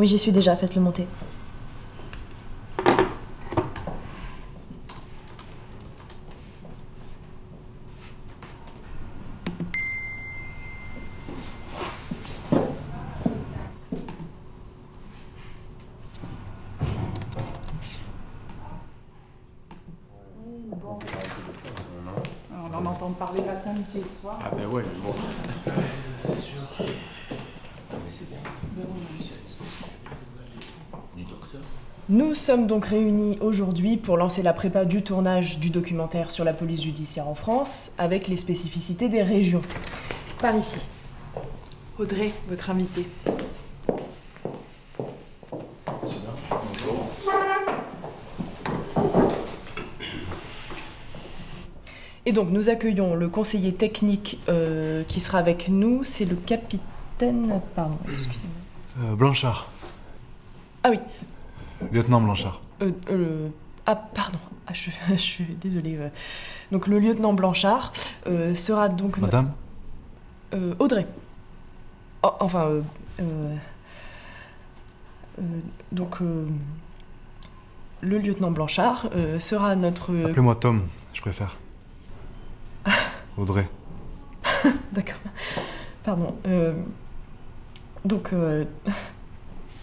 Oui, j'y suis déjà, faites-le monter. On en entend parler matin, midi et soir. Ah ben ouais, mais bon. C'est sûr. Non mais c'est bien. Du docteur. Nous sommes donc réunis aujourd'hui pour lancer la prépa du tournage du documentaire sur la police judiciaire en France, avec les spécificités des régions. Par ici. Audrey, votre invitée. Et donc nous accueillons le conseiller technique euh, qui sera avec nous, c'est le capitaine... Pardon, excusez-moi. Euh, Blanchard. Ah oui, Lieutenant Blanchard. euh, euh, ah pardon, ah, je, je suis désolée. euh. Donc le lieutenant Blanchard euh, sera donc... Madame Audrey. Oh, enfin, donc euh, le lieutenant Blanchard sera notre... Appelez-moi Tom, je préfère. Audrey. D'accord. Pardon. euh, donc, euh,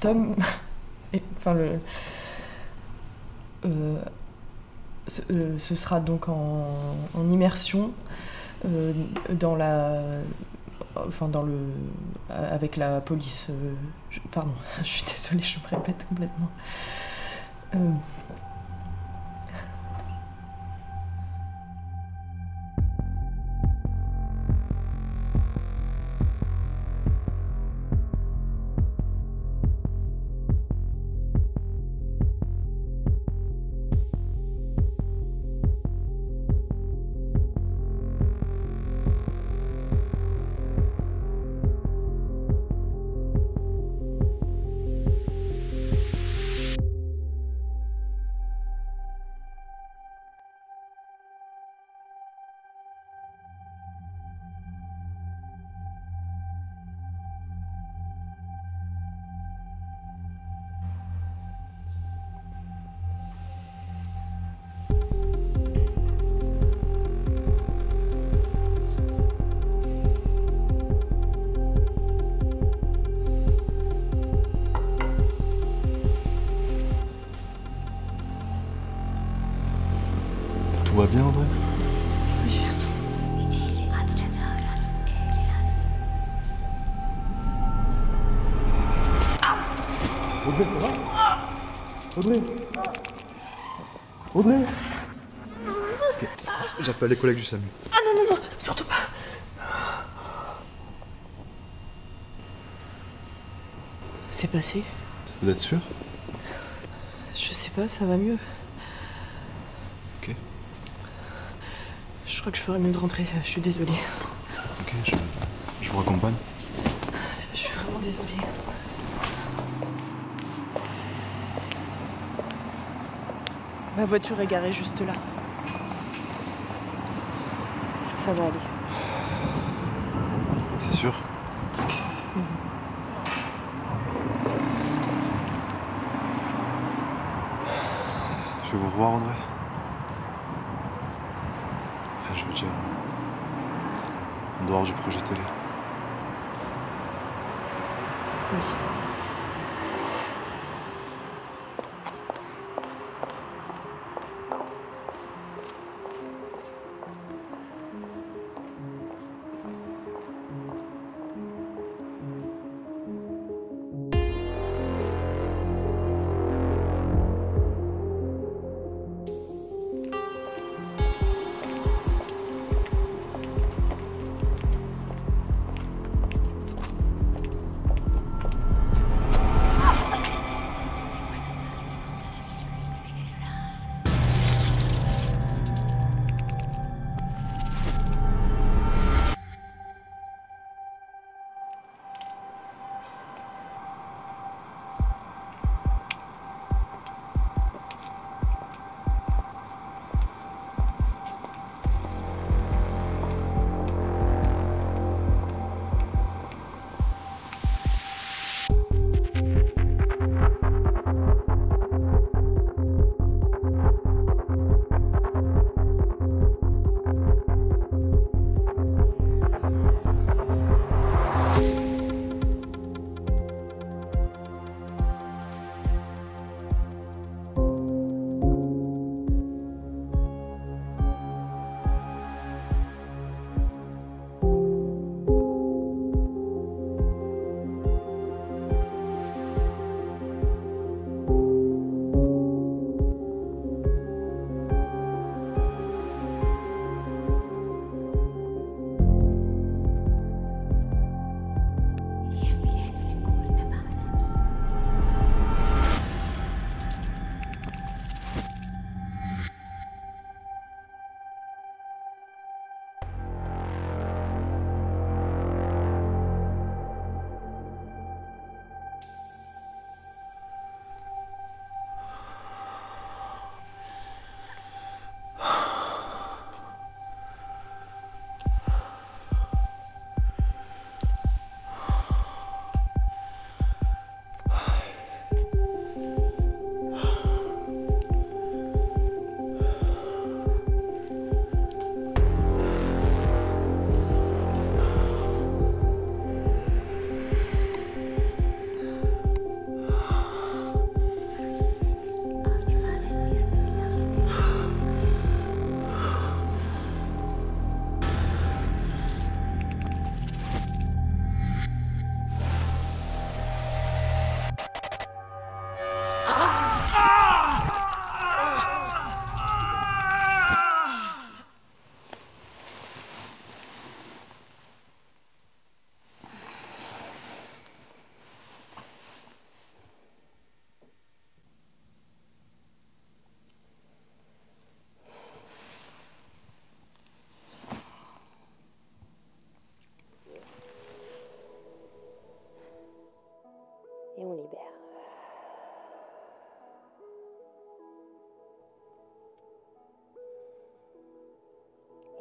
Tom, enfin euh, ce, euh, ce sera donc en, immersion euh, dans la, enfin dans le, avec la police. pardon, je suis désolée, je me répète complètement. Audrey Audrey J'appelle les collègues du SAMU. Ah non, non, non, surtout pas. C'est passé Vous êtes sûr? Je sais pas, ça va mieux. Ok. Je crois que je ferais mieux de rentrer, je suis désolée. Ok, je, je vous raccompagne. Je suis vraiment désolée. Ma voiture est garée juste là. Ça va aller. C'est sûr Je vais vous revoir, Audrey. Enfin, je veux dire. En dehors du projet télé. Oui.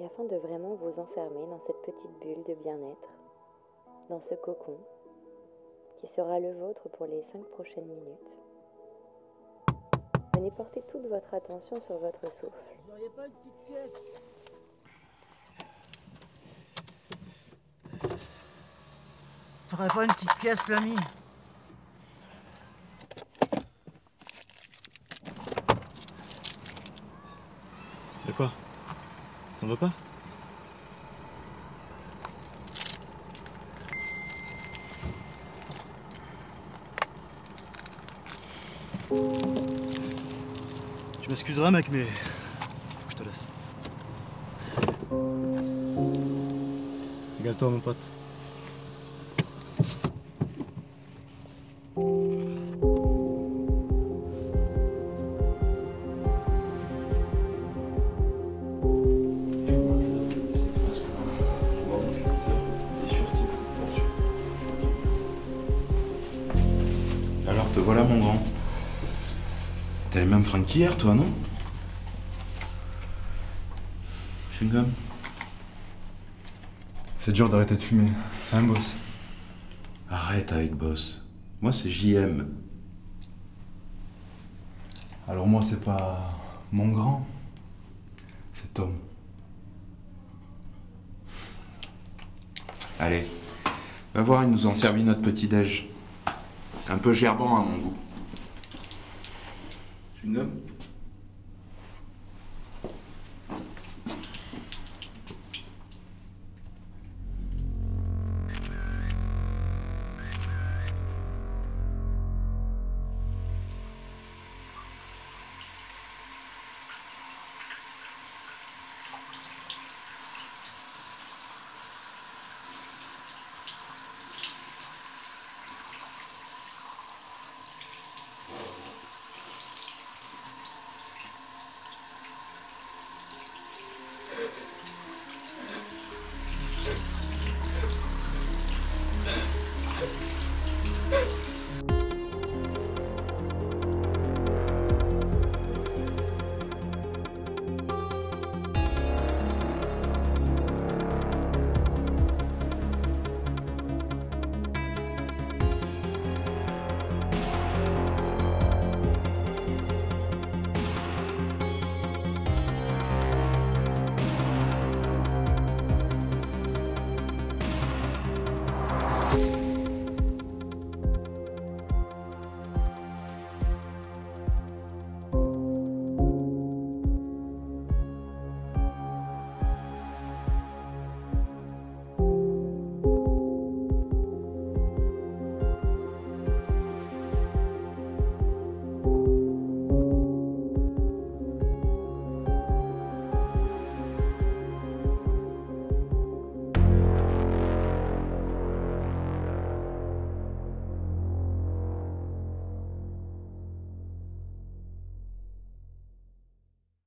Et afin de vraiment vous enfermer dans cette petite bulle de bien-être, dans ce cocon qui sera le vôtre pour les cinq prochaines minutes, venez porter toute votre attention sur votre souffle. Vous n'auriez pas une petite pièce? T'aurais pas une petite pièce, l'ami? De quoi? T'en veux pas Tu m'excuseras mec mais faut que je te laisse. Régale-toi mon pote. Voilà mon grand. T'as les mêmes fringues qu'hier toi, non? Chewing-gum C'est dur d'arrêter de fumer. Hein boss? Arrête avec boss. Moi c'est JM. Alors moi c'est pas mon grand, c'est Tom. Allez, va voir, ils nous ont servi notre petit-déj. Un peu gerbant à mon goût.